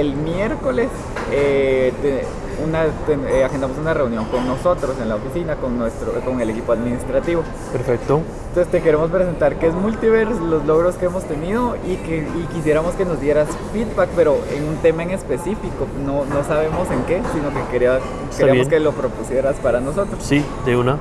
el miércoles eh, una, eh, agendamos una reunión con nosotros en la oficina, con, nuestro, con el equipo administrativo. Perfecto. Entonces te queremos presentar qué es Multiverse, los logros que hemos tenido y, que, y quisiéramos que nos dieras feedback, pero en un tema en específico. No, no sabemos en qué, sino que quería, queríamos que lo propusieras para nosotros. Sí, de una.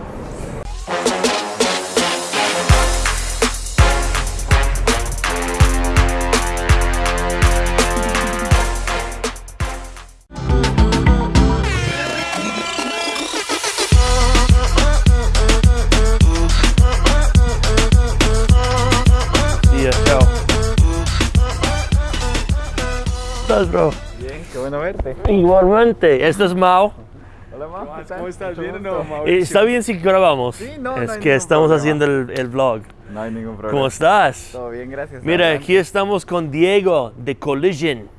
Bro? Bien, qué bueno verte. Igualmente, esto es Mao. Hola Mao, ¿cómo estás? ¿Bien o no? ¿Está bien si grabamos? Sí, no, Es que estamos haciendo el, el, vlog. No hay ningún problema. ¿Cómo estás? Todo bien, gracias. Mira, aquí estamos con Diego de Collision.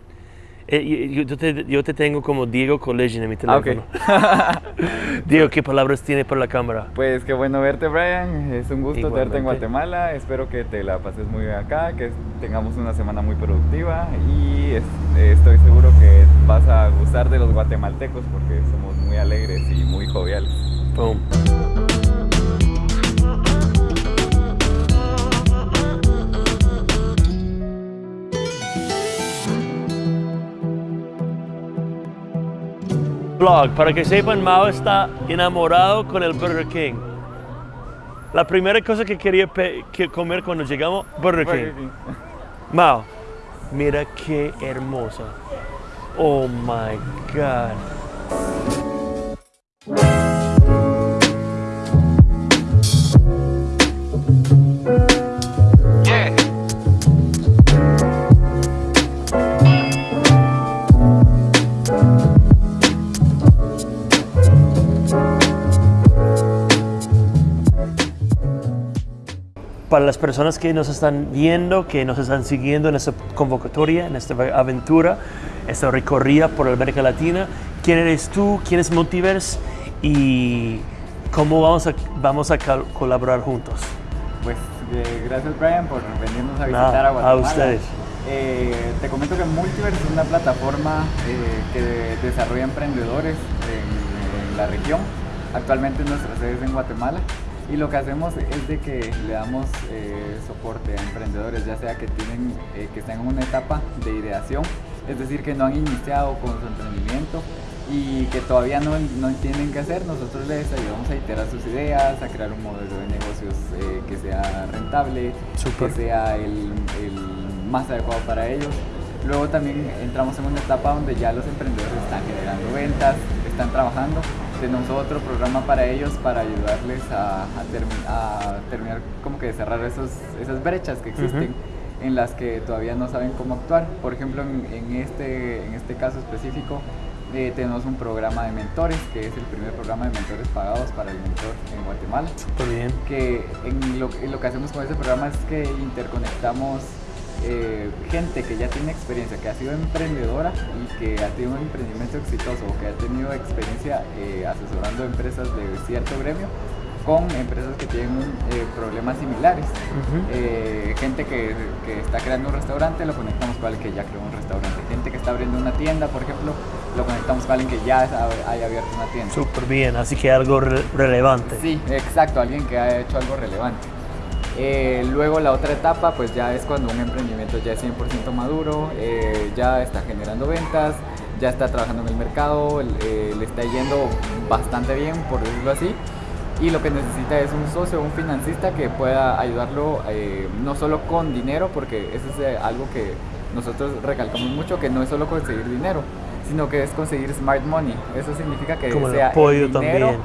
Eh, yo, te, yo, te, tengo como Diego Collision en mi ah, teléfono. Diego, ¿qué palabras tiene para la cámara? Pues qué bueno verte, Brian. Es un gusto verte en Guatemala. Espero que te la pases muy bien acá, que tengamos una semana muy productiva y estoy seguro que vas a gustar de los guatemaltecos porque somos muy alegres y muy joviales. Boom. Blog, para que sepan, Mao está enamorado con el Burger King. La primera cosa que quería comer cuando llegamos, Burger King. Mao, mira qué hermosa. Oh my God. Para las personas que nos están viendo, que nos están siguiendo en esta convocatoria, en esta aventura, esta recorrida por América Latina, ¿quién eres tú? ¿Quién es Multiverse? ¿Y cómo vamos a, vamos a colaborar juntos? Pues eh, gracias Brian por venirnos a visitar a Guatemala. A ustedes. Eh, te comento que Multiverse es una plataforma eh, que desarrolla emprendedores en, en la región. Actualmente nuestra sede es en Guatemala y lo que hacemos es de que le damos eh, soporte a emprendedores, ya sea que, tienen, eh, que están en una etapa de ideación, es decir, que no han iniciado con su emprendimiento y que todavía no, no entienden qué hacer, nosotros les ayudamos a iterar sus ideas, a crear un modelo de negocios eh, que sea rentable, que sea el, el más adecuado para ellos. Luego también entramos en una etapa donde ya los emprendedores están generando ventas, están trabajando tenemos otro programa para ellos para ayudarles a, a, terminar como que de cerrar esos, esas brechas que existen en las que todavía no saben cómo actuar. Por ejemplo, en, este, en este caso específico eh, tenemos un programa de mentores, que es el primer programa de mentores pagados para el mentor en Guatemala. Súper bien. Que en lo, en lo que hacemos con ese programa es que interconectamos eh, gente que ya tiene experiencia, que ha sido emprendedora y que ha tenido un emprendimiento exitoso o que ha tenido experiencia eh, asesorando empresas de cierto gremio con empresas que tienen eh, problemas similares. gente que, está creando un restaurante, lo conectamos con alguien que ya creó un restaurante. Gente que está abriendo una tienda, por ejemplo, lo conectamos con alguien que ya haya abierto una tienda. Súper bien, así que algo relevante. Sí, exacto, alguien que ha hecho algo relevante. Eh, luego la otra etapa pues ya es cuando un emprendimiento ya es 100% maduro, eh, ya está generando ventas, ya está trabajando en el mercado, eh, le está yendo bastante bien por decirlo así. Y lo que necesita es un socio, un financista que pueda ayudarlo no solo con dinero porque eso es algo que nosotros recalcamos mucho que no es solo conseguir dinero sino que es conseguir smart money. Eso significa que Como sea el apoyo también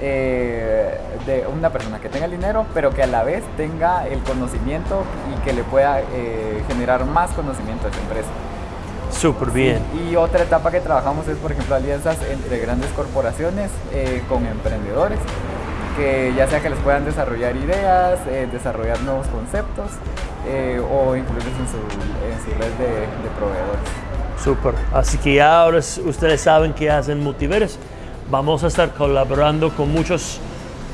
eh, de una persona que tenga el dinero, pero que a la vez tenga el conocimiento y que le pueda eh, generar más conocimiento a esa empresa. Súper bien. y otra etapa que trabajamos es, por ejemplo, alianzas entre grandes corporaciones eh, con emprendedores, que ya sea que les puedan desarrollar ideas, desarrollar nuevos conceptos o incluirlos en su, en su red de, de proveedores. Súper. Así que ya ahora ustedes saben que hacen Multiverse Vamos a estar colaborando con muchos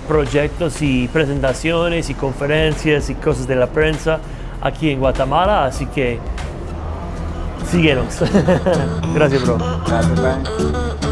proyectos y presentaciones y conferencias y cosas de la prensa aquí en Guatemala, así que síguenos. Gracias, bro. Gracias.